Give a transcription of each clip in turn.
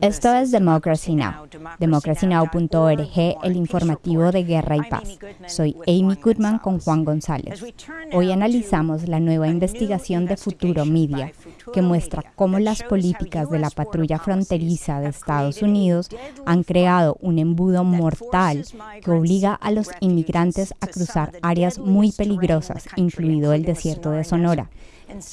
Esto es Democracy Now!, democracynow.org, el informativo de guerra y paz. Soy Amy Goodman con Juan González. Hoy analizamos la nueva investigación de Futuro Media, que muestra cómo las políticas de la patrulla fronteriza de Estados Unidos han creado un embudo mortal que obliga a los inmigrantes a cruzar áreas muy peligrosas, incluido el desierto de Sonora.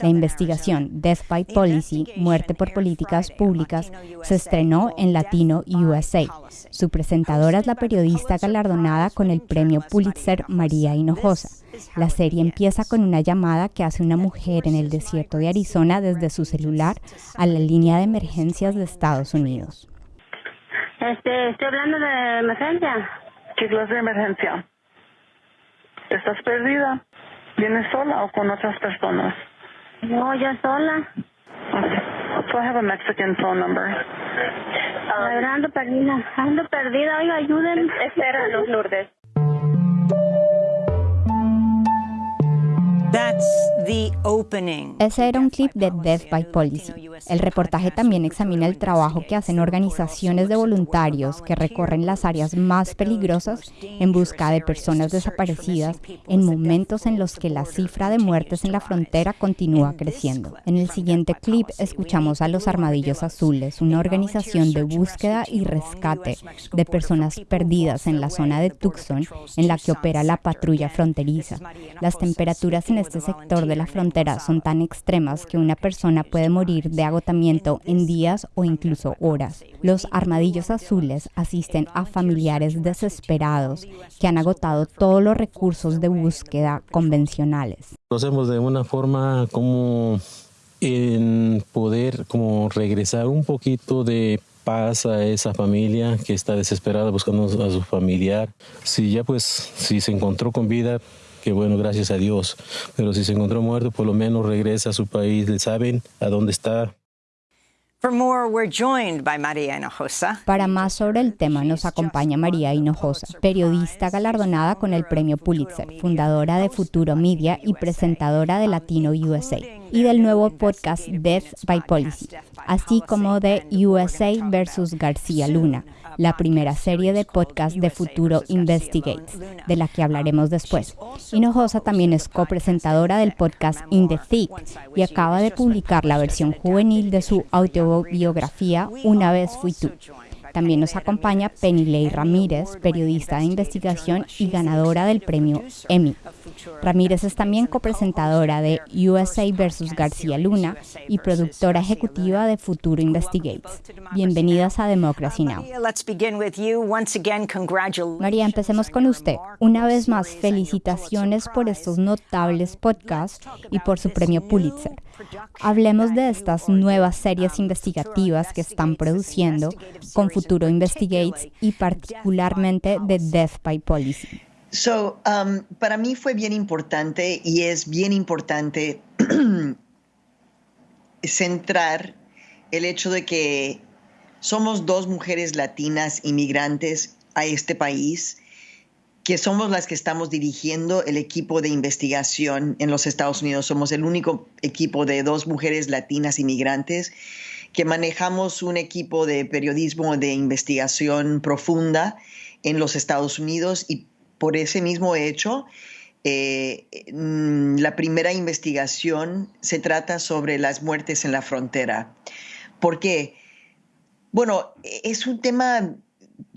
La investigación Death by Policy, Muerte por Políticas Públicas, se estrenó en Latino USA. Su presentadora es la periodista galardonada con el premio Pulitzer María Hinojosa. La serie empieza con una llamada que hace una mujer en el desierto de Arizona desde su celular a la línea de emergencias de Estados Unidos. Este, estoy hablando de emergencia. ¿Qué clase de emergencia? ¿Estás perdida? ¿Vienes sola o con otras personas? No, yo sola. Okay. So I have a Mexican phone number. Um, ando perdida. Ando perdida. Oiga, ayúdenme. Espéranos, Lourdes. Ese era un clip de Death by Policy. El reportaje también examina el trabajo que hacen organizaciones de voluntarios que recorren las áreas más peligrosas en busca de personas desaparecidas en momentos en los que la cifra de muertes en la frontera continúa creciendo. En el siguiente clip escuchamos a los Armadillos Azules, una organización de búsqueda y rescate de personas perdidas en la zona de Tucson en la que opera la patrulla fronteriza. Las temperaturas en este sector de la frontera son tan extremas que una persona puede morir de agotamiento en días o incluso horas. Los armadillos azules asisten a familiares desesperados que han agotado todos los recursos de búsqueda convencionales. Lo hacemos de una forma como en poder como regresar un poquito de paz a esa familia que está desesperada buscando a su familiar. Si ya pues, si se encontró con vida, que bueno, gracias a Dios. Pero si se encontró muerto, por lo menos regresa a su país, le saben a dónde está. Para más sobre el tema nos acompaña María Hinojosa, periodista galardonada con el premio Pulitzer, fundadora de Futuro Media y presentadora de Latino USA y del nuevo podcast Death by Policy, así como de USA versus García Luna, la primera serie de podcast de Futuro Investigates, de la que hablaremos después. Hinojosa también es copresentadora del podcast In the Thick y acaba de publicar la versión juvenil de su autobiografía Una vez fui tú. También nos acompaña Penny Ramírez, periodista de investigación y ganadora del premio Emmy. Ramírez es también copresentadora de USA vs. García Luna y productora ejecutiva de Futuro Investigates. Bienvenidas a Democracy Now! María, empecemos con usted. Una vez más, felicitaciones por estos notables podcasts y por su premio Pulitzer. Hablemos de estas nuevas series investigativas que están produciendo con Futuro Investigates y particularmente de Death by Policy. So, um, para mí fue bien importante y es bien importante centrar el hecho de que somos dos mujeres latinas inmigrantes a este país que somos las que estamos dirigiendo el equipo de investigación en los Estados Unidos. Somos el único equipo de dos mujeres latinas inmigrantes que manejamos un equipo de periodismo de investigación profunda en los Estados Unidos y por ese mismo hecho, eh, mm, la primera investigación se trata sobre las muertes en la frontera. ¿Por qué? Bueno, es un tema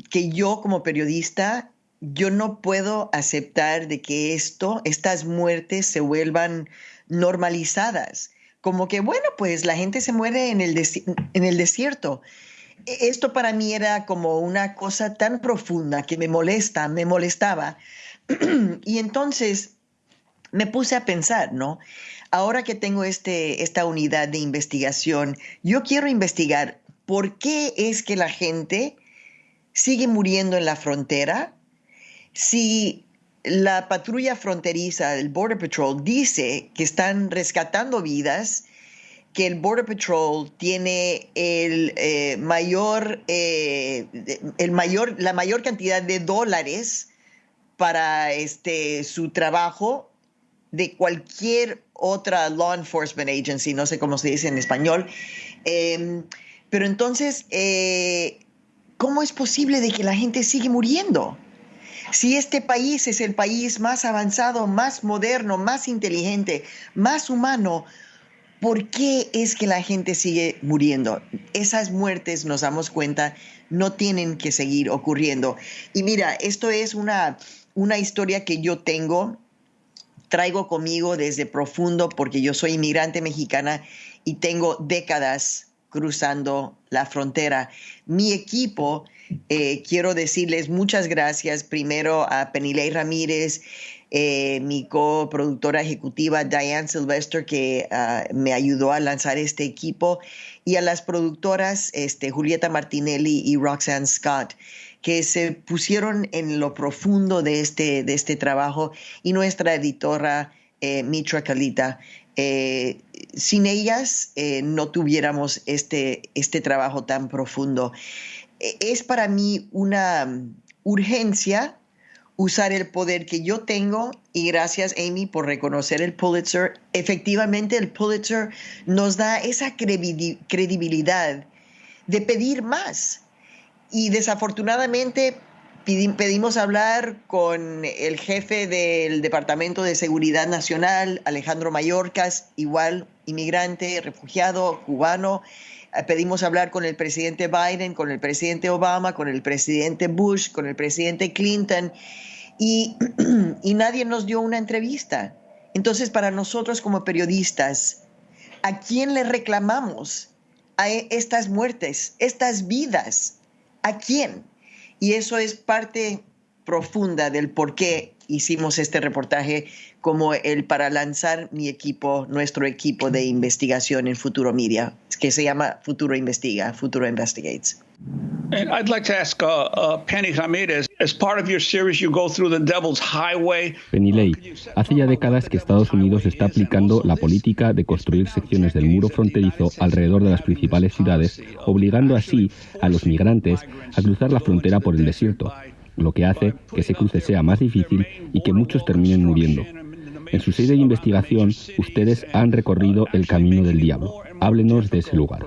que yo como periodista yo no puedo aceptar de que esto, estas muertes se vuelvan normalizadas. Como que, bueno, pues la gente se muere en el, desierto. E, esto para mí era como una cosa tan profunda que me molesta, me molestaba. y entonces me puse a pensar, ¿no? Ahora que tengo este, esta unidad de investigación, yo quiero investigar por qué es que la gente sigue muriendo en la frontera si la patrulla fronteriza, el Border Patrol, dice que están rescatando vidas, que el Border Patrol tiene el, eh, mayor, eh, el mayor, la mayor cantidad de dólares para este, su trabajo de cualquier otra law enforcement agency, no sé cómo se dice en español. Em, Pero entonces, eh, ¿cómo es posible de que la gente sigue muriendo? Si este país es el país más avanzado, más moderno, más inteligente, más humano, ¿por qué es que la gente sigue muriendo? Esas muertes, nos damos cuenta, no tienen que seguir ocurriendo. Y mira, esto es una, una historia que yo tengo, traigo conmigo desde profundo, porque yo soy inmigrante mexicana y tengo décadas cruzando la frontera. Mi equipo eh, quiero decirles muchas gracias primero a Penilei Ramírez, eh, mi coproductora ejecutiva Diane Sylvester, que ah, me ayudó a lanzar este equipo, y a las productoras este, Julieta Martinelli y Roxanne Scott que se pusieron en lo profundo de este, de este trabajo y nuestra editora eh, Mitra Kalita. sin ellas no tuviéramos este, este trabajo tan profundo. E, es para mí una mm, urgencia usar el poder que yo tengo y gracias Amy por reconocer el Pulitzer. Efectivamente el Pulitzer nos da esa credibilidad de pedir más. Y desafortunadamente pedimos hablar con el jefe del Departamento de Seguridad Nacional, Alejandro Mayorkas, igual inmigrante, refugiado, cubano, pedimos hablar con el presidente Biden, con el presidente Obama, con el presidente Bush, con el presidente Clinton, y, y nadie nos dio una entrevista. Entonces, para nosotros como periodistas, ¿a quién le reclamamos a e, estas muertes, estas vidas? ¿A quién? Y eso es parte profunda del por qué hicimos este reportaje como el para lanzar mi equipo, nuestro equipo de investigación en Futuro Media, que se llama Futuro Investiga, Futuro Investigates. And I'd like to ask uh, uh, Penny Ramirez, as part of your series, you go through the Devil's Highway. Penny Ley, hace ya décadas que Estados Unidos está aplicando la política de construir secciones del muro fronterizo alrededor de las principales ciudades, obligando así a los migrantes a cruzar la frontera por el desierto, lo que hace que ese cruce sea más difícil y que muchos terminen muriendo. En su serie de investigación, ustedes han recorrido el camino del diablo. Háblenos de ese lugar.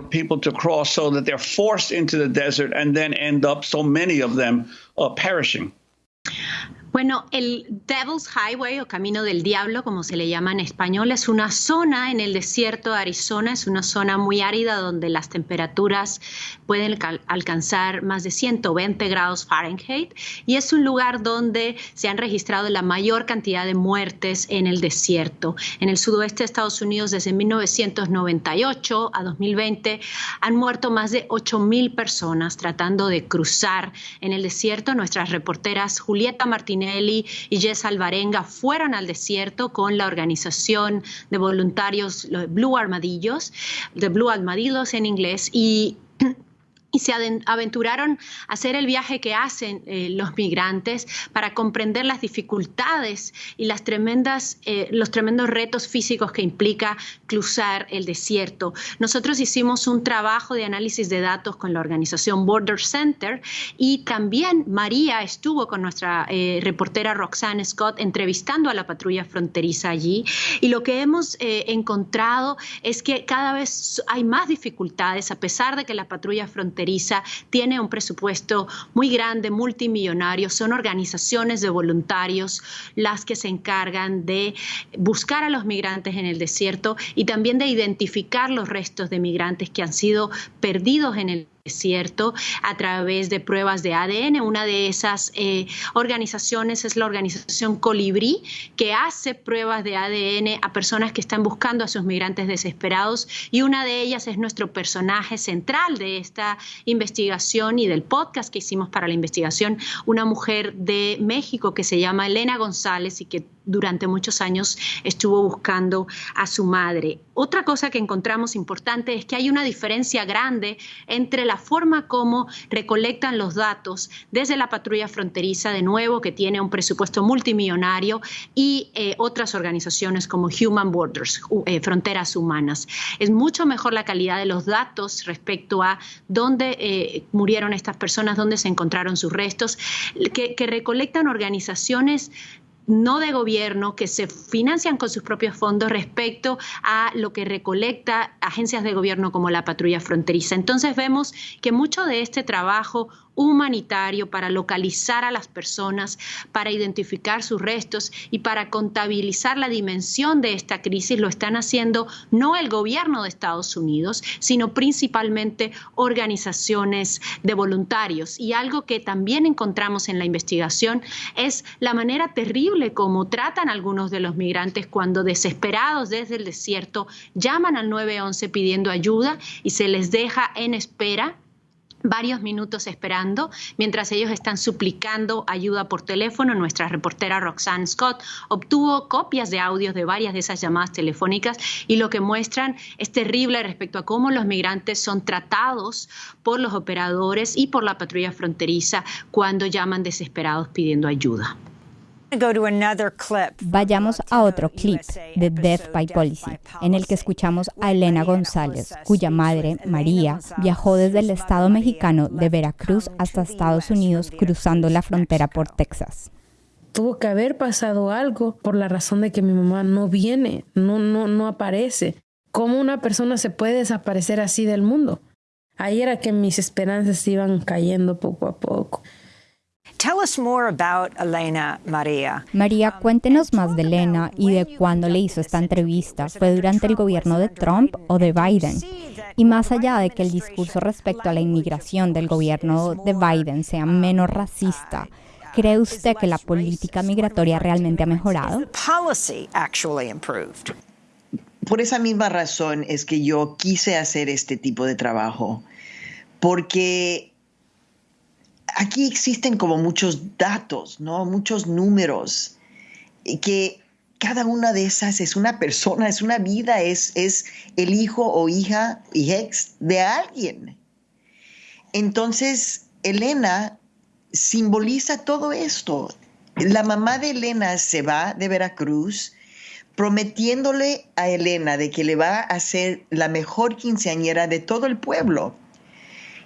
Bueno, el Devil's Highway o Camino del Diablo, como se le llama en español, es una zona en el desierto de Arizona, es una zona muy árida donde las temperaturas pueden alcanzar más de 120 grados Fahrenheit y es un lugar donde se han registrado la mayor cantidad de muertes en el desierto. En el sudoeste de Estados Unidos desde 1998 a 2020 han muerto más de 8.000 personas tratando de cruzar en el desierto. Nuestras reporteras Julieta Martínez y Jess Alvarenga fueron al desierto con la organización de voluntarios Blue Armadillos, de Blue Armadillos en inglés, y y se aventuraron a hacer el viaje que hacen eh, los migrantes para comprender las dificultades y las tremendas, eh, los tremendos retos físicos que implica cruzar el desierto. Nosotros hicimos un trabajo de análisis de datos con la organización Border Center y también María estuvo con nuestra eh, reportera Roxanne Scott entrevistando a la patrulla fronteriza allí y lo que hemos encontrado es que cada vez hay más dificultades a pesar de que la patrulla fronteriza tiene un presupuesto muy grande, multimillonario, son organizaciones de voluntarios las que se encargan de buscar a los migrantes en el desierto y también de identificar los restos de migrantes que han sido perdidos en el cierto, a través de pruebas de ADN. Una de esas eh, organizaciones es la organización Colibrí, que hace pruebas de ADN a personas que están buscando a sus migrantes desesperados y una de ellas es nuestro personaje central de esta investigación y del podcast que hicimos para la investigación, una mujer de México que se llama Elena González y que durante muchos años estuvo buscando a su madre. Otra cosa que encontramos importante es que hay una diferencia grande entre la forma como recolectan los datos desde la patrulla fronteriza, de nuevo, que tiene un presupuesto multimillonario, y eh, otras organizaciones como Human Borders, eh, Fronteras Humanas. Es mucho mejor la calidad de los datos respecto a dónde eh, murieron estas personas, dónde se encontraron sus restos, que recolectan organizaciones no de gobierno que se financian con sus propios fondos respecto a lo que recolecta agencias de gobierno como la patrulla fronteriza. Entonces vemos que mucho de este trabajo humanitario para localizar a las personas, para identificar sus restos y para contabilizar la dimensión de esta crisis lo están haciendo no el gobierno de Estados Unidos, sino principalmente organizaciones de voluntarios. Y algo que también encontramos en la investigación es la manera terrible como tratan algunos de los migrantes cuando desesperados desde el desierto llaman al 911 pidiendo ayuda y se les deja en espera varios minutos esperando mientras ellos están suplicando ayuda por teléfono. Nuestra reportera Roxanne Scott obtuvo copias de audios de varias de esas llamadas telefónicas y lo que muestran es terrible respecto a cómo los migrantes son tratados por los operadores y por la patrulla fronteriza cuando llaman desesperados pidiendo ayuda. Vayamos a otro clip de Death by Policy, en el que escuchamos a Elena González, cuya madre, María, viajó desde el estado mexicano de Veracruz hasta Estados Unidos cruzando la frontera por Texas. Tuvo que haber pasado algo por la razón de que mi mamá no viene, no, no, no aparece. ¿Cómo una persona se puede desaparecer así del mundo? Ahí era que mis esperanzas iban cayendo poco a poco. María, cuéntenos más de Elena y de cuándo le hizo esta entrevista. ¿Fue durante el gobierno de Trump o de Biden? Y más allá de que el discurso respecto a la inmigración del gobierno de Biden sea menos racista, ¿cree usted que la política migratoria realmente ha mejorado? Por esa misma razón es que yo quise hacer este tipo de trabajo, porque aquí existen como muchos datos, ¿no? Muchos números, que cada una de esas es una persona, es una vida, es, es el hijo o hija y ex de alguien. Entonces, Elena simboliza todo esto. La mamá de Elena se va de Veracruz prometiéndole a Elena de que le va a ser la mejor quinceañera de todo el pueblo.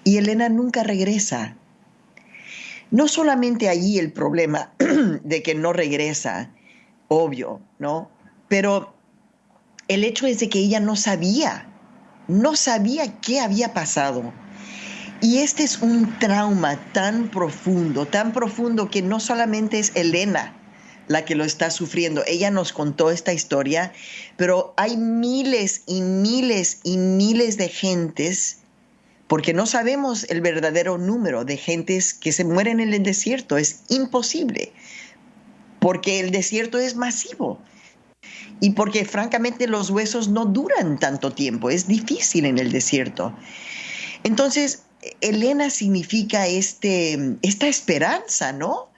Y Elena nunca regresa. No solamente allí el problema de que no regresa, obvio, ¿no? Pero el hecho es de que ella no sabía, no sabía qué había pasado. Y este es un trauma tan profundo, tan profundo que no solamente es Elena la que lo está sufriendo. Ella nos contó esta historia, pero hay miles y miles y miles de gentes porque no sabemos el verdadero número de gentes que se mueren en el desierto. Es imposible, porque el desierto es masivo y porque francamente los huesos no duran tanto tiempo, es difícil en el desierto. Entonces, Elena significa este, esta esperanza, ¿no?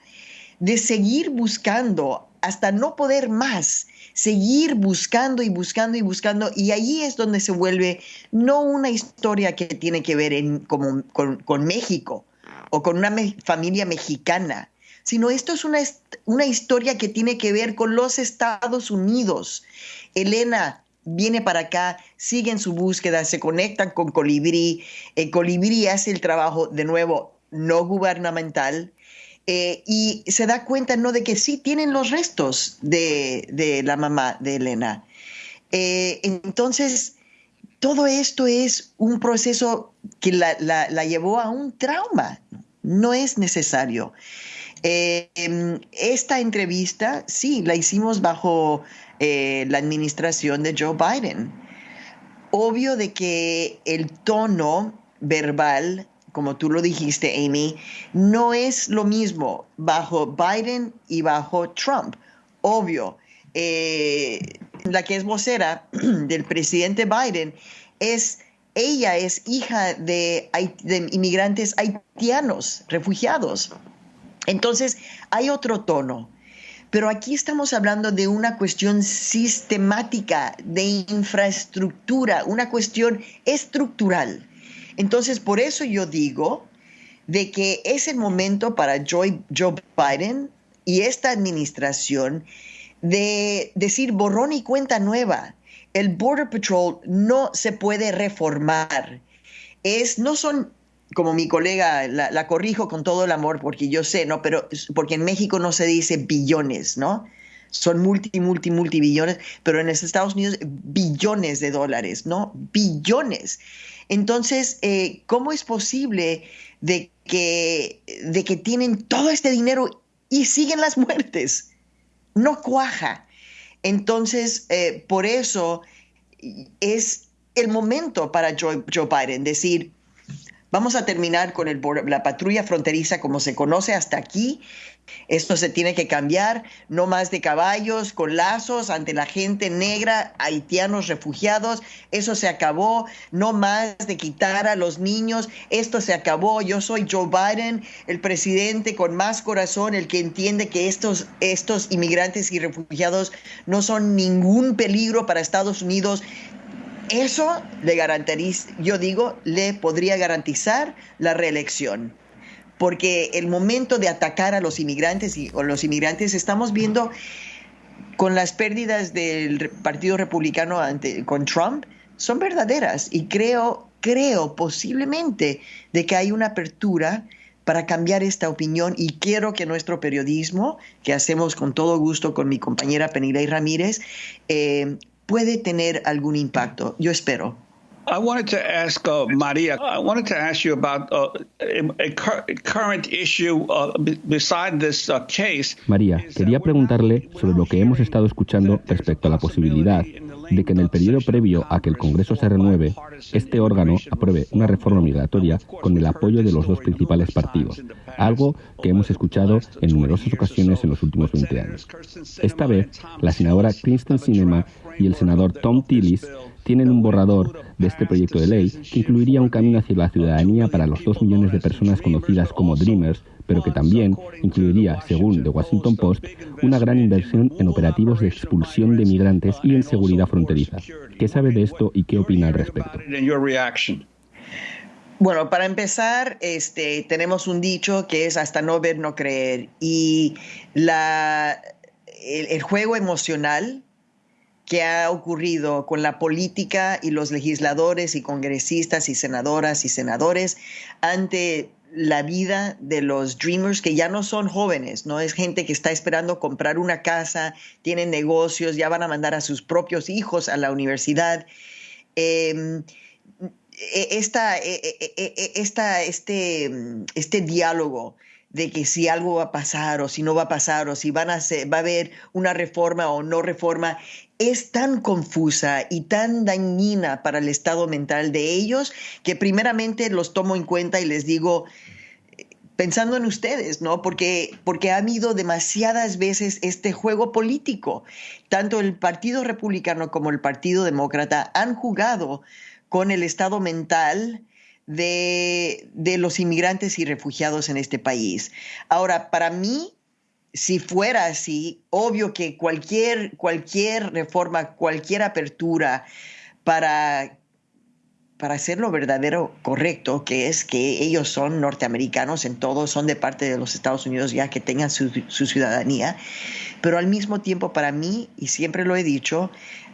De seguir buscando hasta no poder más seguir buscando y buscando y buscando. Y ahí es donde se vuelve no una historia que tiene que ver como, con, México o con una familia mexicana, sino esto es una, una historia que tiene que ver con los Estados Unidos. Elena viene para acá, sigue en su búsqueda, se conecta con Colibrí. El Colibrí hace el trabajo, de nuevo, no gubernamental, eh, y se da cuenta ¿no? de que sí tienen los restos de, la mamá de Elena. Eh, entonces, todo esto es un proceso que la, llevó a un trauma. No es necesario. Eh, em, esta entrevista, sí, la hicimos bajo la administración de Joe Biden. Obvio de que el tono verbal como tú lo dijiste, Amy, no es lo mismo bajo Biden y bajo Trump. Obvio, eh, la que es vocera del presidente Biden es, ella es hija de, de inmigrantes haitianos, refugiados. Entonces, hay otro tono. Pero aquí estamos hablando de una cuestión sistemática, de infraestructura, una cuestión estructural. Entonces, por eso yo digo de que es el momento para Joe, Biden y esta administración de decir borrón y cuenta nueva. El Border Patrol no se puede reformar. Es, no son como mi colega, la, corrijo con todo el amor porque yo sé, ¿no? Pero porque en México no se dice billones, ¿no? Son multi, multi, multibillones, pero en los Estados Unidos billones de dólares, ¿no? Billones. Entonces, eh, ¿cómo es posible de que, tienen todo este dinero y siguen las muertes? No cuaja. Entonces, eh, por eso es el momento para Joe, Joe Biden decir, Vamos a terminar con la patrulla fronteriza como se conoce hasta aquí. Esto se tiene que cambiar, no más de caballos con lazos ante la gente negra, haitianos refugiados, eso se acabó, no más de quitar a los niños, esto se acabó. Yo soy Joe Biden, el presidente con más corazón, el que entiende que estos, estos inmigrantes y refugiados no son ningún peligro para Estados Unidos eso le garantiza, yo digo, le podría garantizar la reelección. Porque el momento de atacar a los inmigrantes y o los inmigrantes estamos viendo con las pérdidas del Partido Republicano ante, con Trump son verdaderas y creo, creo posiblemente de que hay una apertura para cambiar esta opinión y quiero que nuestro periodismo, que hacemos con todo gusto con mi compañera Penilei Ramírez, eh, puede tener algún impacto. Yo espero. I wanted to ask uh, Maria. I wanted to ask you about uh, a, current issue uh, beside this uh, case. María, quería preguntarle sobre lo que hemos estado escuchando respecto a la posibilidad de que en el periodo previo a que el Congreso se renueve, este órgano apruebe una reforma migratoria con el apoyo de los dos principales partidos, algo que hemos escuchado en numerosas ocasiones en los últimos 20 años. Esta vez, la senadora Kristen Sinema y el senador Tom Tillis tienen un borrador de este proyecto de ley que incluiría un camino hacia la ciudadanía para los dos millones de personas conocidas como Dreamers, pero que también incluiría, según The Washington Post, una gran inversión en operativos de expulsión de migrantes y en seguridad fronteriza. ¿Qué sabe de esto y qué opina al respecto? Bueno, para empezar, este, tenemos un dicho que es hasta no ver, no creer. Y la, el juego emocional que ha ocurrido con la política y los legisladores y congresistas y senadoras y senadores ante la vida de los dreamers que ya no son jóvenes, no es gente que está esperando comprar una casa, tienen negocios, ya van a mandar a sus propios hijos a la universidad. Em, e, esta, e, e, esta, este, este diálogo de que si algo va a pasar o si no va a pasar o si van a va a haber una reforma o no reforma, es tan confusa y tan dañina para el estado mental de ellos que primeramente los tomo en cuenta y les digo, pensando en ustedes, ¿no? Porque, porque ha habido demasiadas veces este juego político. Tanto el Partido Republicano como el Partido Demócrata han jugado con el estado mental de, los inmigrantes y refugiados en este país. Ahora, para mí, si fuera así, obvio que cualquier, cualquier reforma, cualquier apertura para, para hacer lo verdadero correcto, que es que ellos son norteamericanos en todo, son de parte de los Estados Unidos ya que tengan su, ciudadanía, pero al mismo tiempo para mí, y siempre lo he dicho,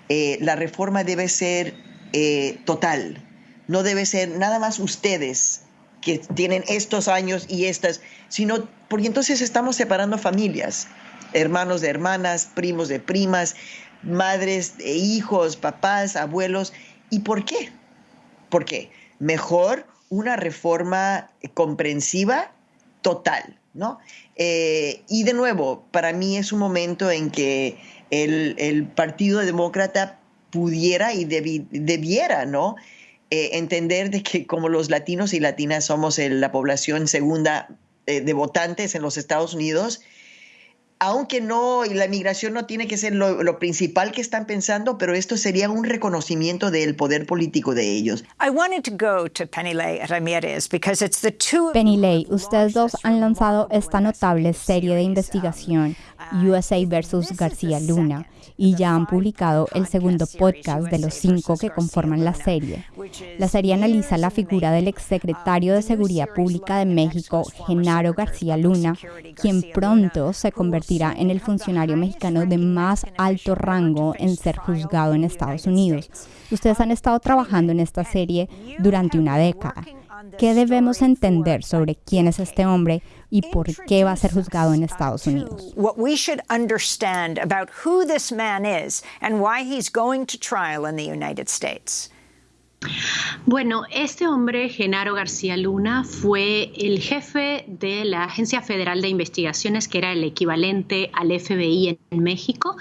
eh, la reforma debe ser eh, total, no debe ser nada más ustedes que tienen estos años y estas, sino porque entonces estamos separando familias, hermanos de hermanas, primos de primas, madres e hijos, papás, abuelos. ¿Y por qué? ¿Por qué? Mejor una reforma comprensiva total, ¿no? Eh, y de nuevo, para mí es un momento en que el, el Partido Demócrata pudiera y debiera, ¿no? Eh, entender de que como los latinos y latinas somos la población segunda eh, de votantes en los Estados Unidos, aunque no, y la migración no tiene que ser lo, principal que están pensando, pero esto sería un reconocimiento del poder político de ellos. Penny ustedes dos han lanzado esta notable serie de investigación USA versus García Luna y ya han publicado el segundo podcast de los cinco que conforman la serie. La serie analiza la figura del exsecretario de Seguridad Pública de México, Genaro García Luna, quien pronto se convertirá convertirá en el funcionario mexicano de más alto rango en ser juzgado en Estados Unidos. Ustedes han estado trabajando en esta serie durante una década. ¿Qué debemos entender sobre quién es este hombre y por qué va a ser juzgado en Estados Unidos? What we should understand about who this man is and why he's going to trial in the United States. Bueno, este hombre, Genaro García Luna, fue el jefe de la Agencia Federal de Investigaciones, que era el equivalente al FBI en México,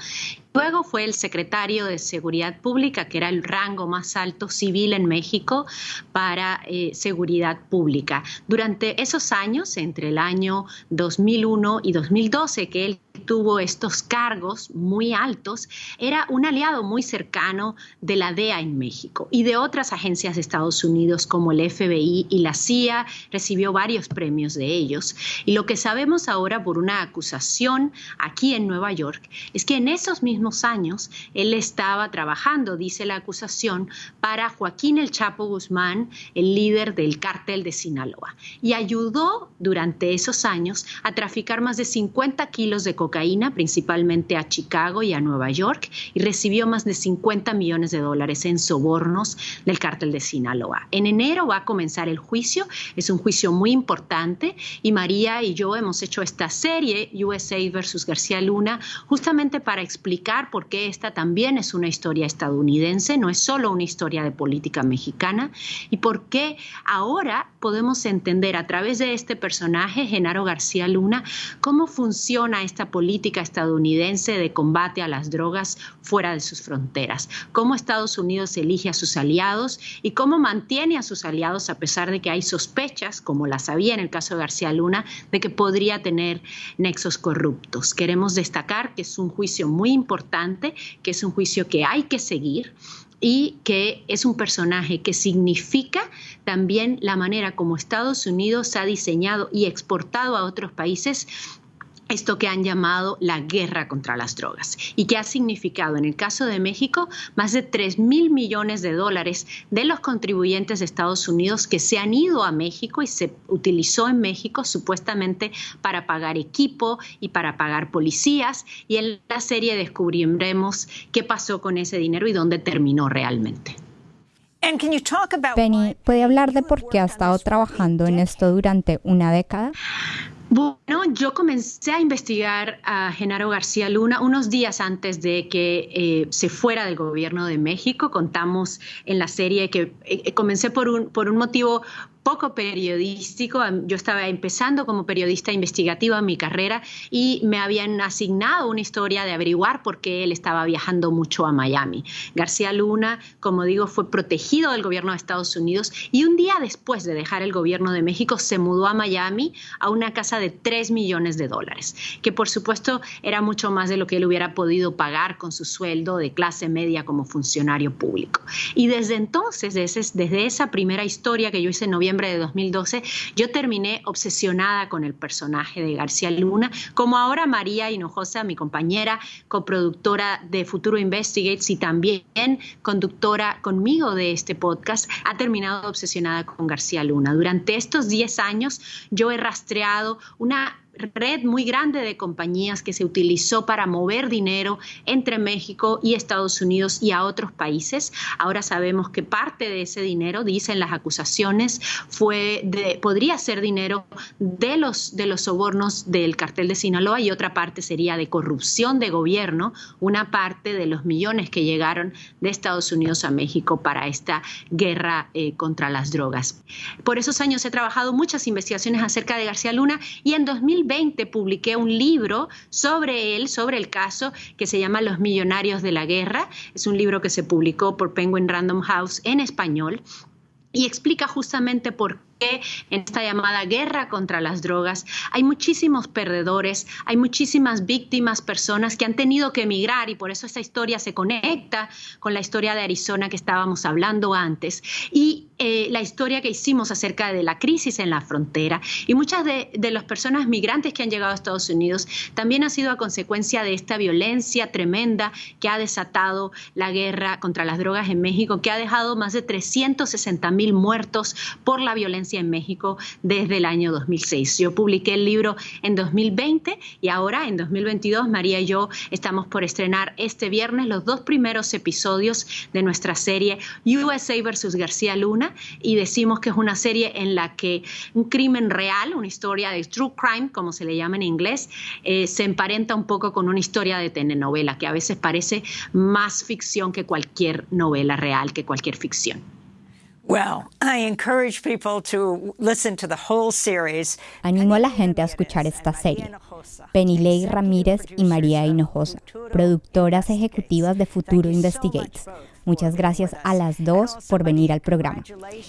Luego fue el secretario de Seguridad Pública, que era el rango más alto civil en México para eh, seguridad pública. Durante esos años, entre el año 2001 y 2012, que él tuvo estos cargos muy altos, era un aliado muy cercano de la DEA en México y de otras agencias de Estados Unidos como el FBI y la CIA, recibió varios premios de ellos. Y lo que sabemos ahora por una acusación aquí en Nueva York es que en esos mismos años él estaba trabajando, dice la acusación, para Joaquín El Chapo Guzmán, el líder del cártel de Sinaloa, y ayudó durante esos años a traficar más de 50 kilos de cocaína, principalmente a Chicago y a Nueva York, y recibió más de 50 millones de dólares en sobornos del cártel de Sinaloa. En enero va a comenzar el juicio, es un juicio muy importante, y María y yo hemos hecho esta serie, USA versus García Luna, justamente para explicar por qué esta también es una historia estadounidense, no es solo una historia de política mexicana, y por qué ahora podemos entender a través de este personaje, Genaro García Luna, cómo funciona esta política estadounidense de combate a las drogas fuera de sus fronteras, cómo Estados Unidos elige a sus aliados y cómo mantiene a sus aliados a pesar de que hay sospechas, como las había en el caso de García Luna, de que podría tener nexos corruptos. Queremos destacar que es un juicio muy importante, que es un juicio que hay que seguir y que es un personaje que significa también la manera como Estados Unidos ha diseñado y exportado a otros países esto que han llamado la guerra contra las drogas y que ha significado en el caso de México más de 3 mil millones de dólares de los contribuyentes de Estados Unidos que se han ido a México y se utilizó en México supuestamente para pagar equipo y para pagar policías y en la serie descubriremos qué pasó con ese dinero y dónde terminó realmente. Penny, ¿puede hablar de por qué ha estado trabajando en esto durante una década? Bueno, yo comencé a investigar a Genaro García Luna unos días antes de que eh, se fuera del gobierno de México. Contamos en la serie que eh, comencé por un, por un motivo poco periodístico. Yo estaba empezando como periodista investigativa en mi carrera y me habían asignado una historia de averiguar por qué él estaba viajando mucho a Miami. García Luna, como digo, fue protegido del gobierno de Estados Unidos y un día después de dejar el gobierno de México se mudó a Miami a una casa de 3 millones de dólares, que por supuesto era mucho más de lo que él hubiera podido pagar con su sueldo de clase media como funcionario público. Y desde entonces, desde, desde esa primera historia que yo hice en noviembre, de 2012, yo terminé obsesionada con el personaje de García Luna, como ahora María Hinojosa, mi compañera, coproductora de Futuro Investigates y también conductora conmigo de este podcast, ha terminado obsesionada con García Luna. Durante estos 10 años yo he rastreado una red muy grande de compañías que se utilizó para mover dinero entre México y Estados Unidos y a otros países. Ahora sabemos que parte de ese dinero, dicen las acusaciones, fue de, podría ser dinero de los, de los sobornos del cartel de Sinaloa y otra parte sería de corrupción de gobierno, una parte de los millones que llegaron de Estados Unidos a México para esta guerra eh, contra las drogas. Por esos años he trabajado muchas investigaciones acerca de García Luna y en 2000 2020 publiqué un libro sobre él, sobre el caso, que se llama Los Millonarios de la Guerra. Es un libro que se publicó por Penguin Random House en español y explica justamente por que en esta llamada guerra contra las drogas hay muchísimos perdedores, hay muchísimas víctimas, personas que han tenido que emigrar y por eso esta historia se conecta con la historia de Arizona que estábamos hablando antes y eh, la historia que hicimos acerca de la crisis en la frontera. Y muchas de, de las personas migrantes que han llegado a Estados Unidos también ha sido a consecuencia de esta violencia tremenda que ha desatado la guerra contra las drogas en México, que ha dejado más de 360 mil muertos por la violencia en México desde el año 2006. Yo publiqué el libro en 2020 y ahora en 2022 María y yo estamos por estrenar este viernes los dos primeros episodios de nuestra serie USA versus García Luna y decimos que es una serie en la que un crimen real, una historia de true crime, como se le llama en inglés, eh, se emparenta un poco con una historia de telenovela que a veces parece más ficción que cualquier novela real, que cualquier ficción. Animo a la gente a escuchar esta serie. Penilei Ramírez y María Hinojosa, productoras ejecutivas de Futuro Investigates. Muchas gracias a las dos por venir al programa.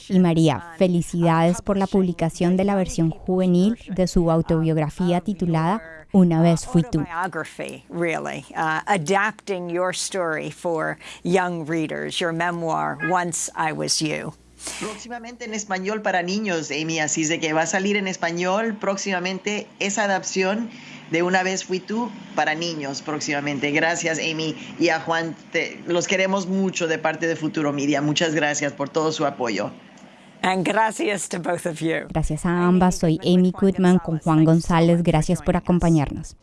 Y María, felicidades por la publicación de la versión juvenil de su autobiografía titulada Una vez fui tú. adapting your story for young readers, your memoir, Once I Was You. Próximamente en español para niños, Amy, así de que va a salir en español próximamente esa adaptación de Una vez fui tú para niños próximamente. Gracias, Amy, y a Juan, los queremos mucho de parte de Futuro Media. Muchas gracias por todo su apoyo. gracias to both of you. Gracias a ambas. Soy Amy Goodman con Juan González. Gracias por acompañarnos.